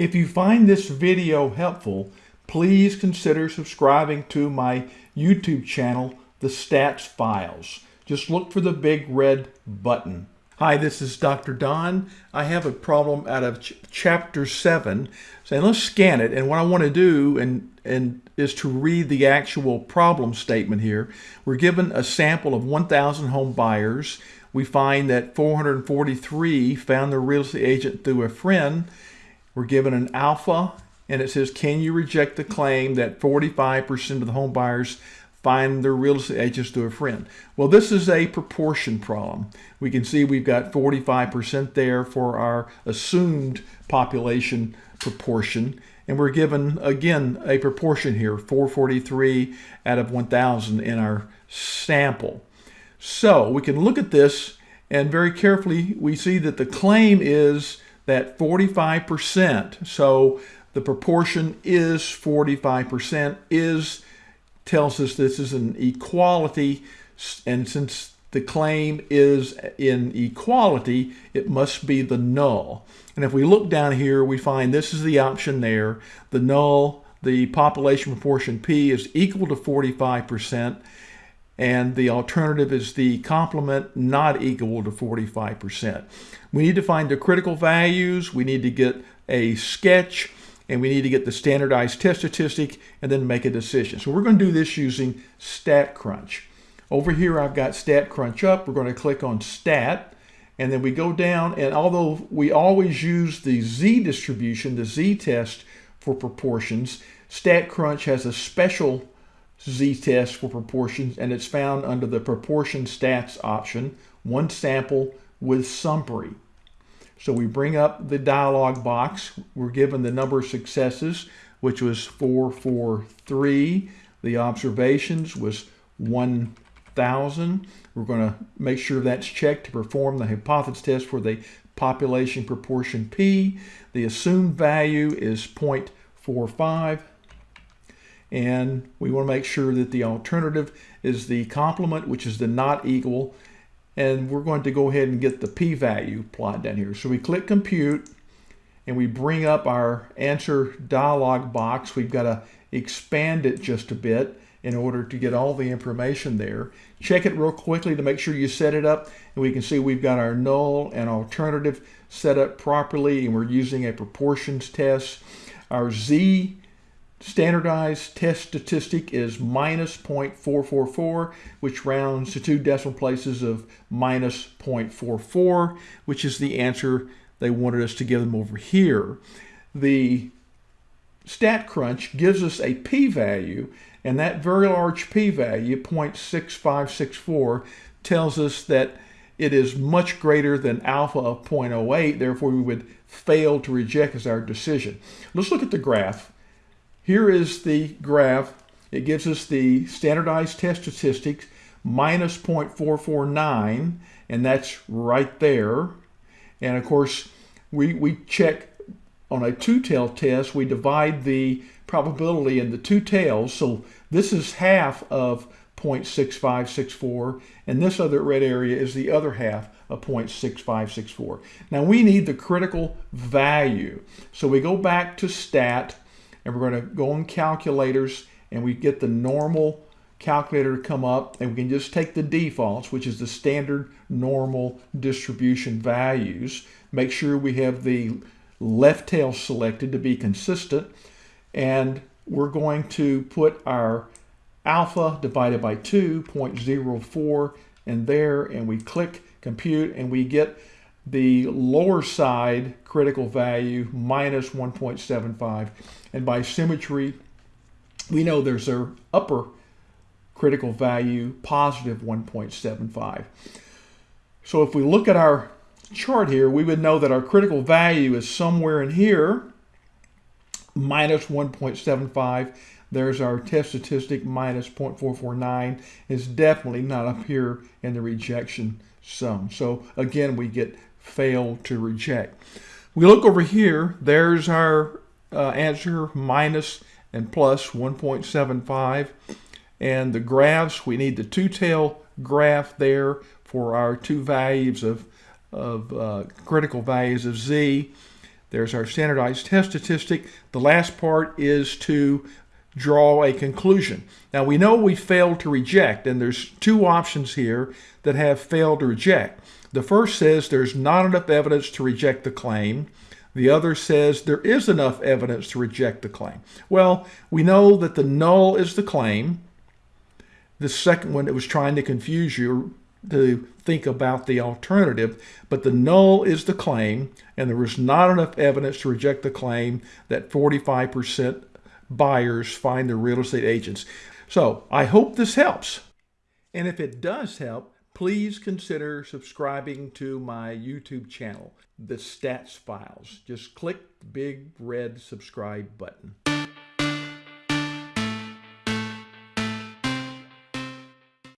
If you find this video helpful, please consider subscribing to my YouTube channel, The Stats Files. Just look for the big red button. Hi, this is Dr. Don. I have a problem out of ch chapter 7. So let's scan it. And what I want to do and, and is to read the actual problem statement here. We're given a sample of 1,000 home buyers. We find that 443 found their real estate agent through a friend. We're given an alpha, and it says, can you reject the claim that 45% of the home buyers find their real estate agents to a friend. Well, this is a proportion problem. We can see we've got 45% there for our assumed population proportion. And we're given, again, a proportion here, 443 out of 1,000 in our sample. So we can look at this and very carefully we see that the claim is that 45%, so the proportion is 45%, is tells us this is an equality, and since the claim is in equality, it must be the null. And if we look down here, we find this is the option there. The null, the population proportion P is equal to 45%, and the alternative is the complement not equal to 45%. We need to find the critical values. We need to get a sketch and we need to get the standardized test statistic and then make a decision. So we're going to do this using StatCrunch. Over here I've got StatCrunch up. We're going to click on Stat and then we go down and although we always use the Z distribution, the Z test for proportions, StatCrunch has a special Z test for proportions and it's found under the proportion stats option, one sample with summary. So we bring up the dialog box. We're given the number of successes, which was 443. The observations was 1,000. We're going to make sure that's checked to perform the hypothesis test for the population proportion P. The assumed value is 0.45. And we want to make sure that the alternative is the complement, which is the not equal, and we're going to go ahead and get the p-value plot down here. So we click compute and we bring up our answer dialog box. We've got to expand it just a bit in order to get all the information there. Check it real quickly to make sure you set it up and we can see we've got our null and alternative set up properly and we're using a proportions test. Our Z Standardized test statistic is minus 0.444, which rounds to two decimal places of minus 0.44, which is the answer they wanted us to give them over here. The StatCrunch gives us a p-value, and that very large p-value, 0.6564, tells us that it is much greater than alpha of 0.08, therefore we would fail to reject as our decision. Let's look at the graph. Here is the graph. It gives us the standardized test statistics minus 0.449, and that's right there. And of course, we, we check on a two-tail test, we divide the probability in the two tails. So this is half of 0.6564, and this other red area is the other half of 0.6564. Now we need the critical value. So we go back to stat, and we're going to go on calculators and we get the normal calculator to come up and we can just take the defaults, which is the standard normal distribution values. Make sure we have the left tail selected to be consistent. And we're going to put our alpha divided by 2.04 in there and we click compute and we get the lower side critical value minus 1.75 and by symmetry we know there's a upper critical value positive 1.75 so if we look at our chart here we would know that our critical value is somewhere in here minus 1.75 there's our test statistic minus 0.449 is definitely not up here in the rejection sum. So again we get fail to reject. We look over here, there's our uh, answer minus and plus 1.75 and the graphs, we need the two-tail graph there for our two values of, of uh, critical values of z. There's our standardized test statistic. The last part is to draw a conclusion. Now we know we failed to reject, and there's two options here that have failed to reject. The first says there's not enough evidence to reject the claim. The other says there is enough evidence to reject the claim. Well, we know that the null is the claim. The second one, it was trying to confuse you to think about the alternative, but the null is the claim, and there was not enough evidence to reject the claim that 45% buyers find their real estate agents. So I hope this helps. And if it does help, please consider subscribing to my YouTube channel, The Stats Files. Just click the big red subscribe button.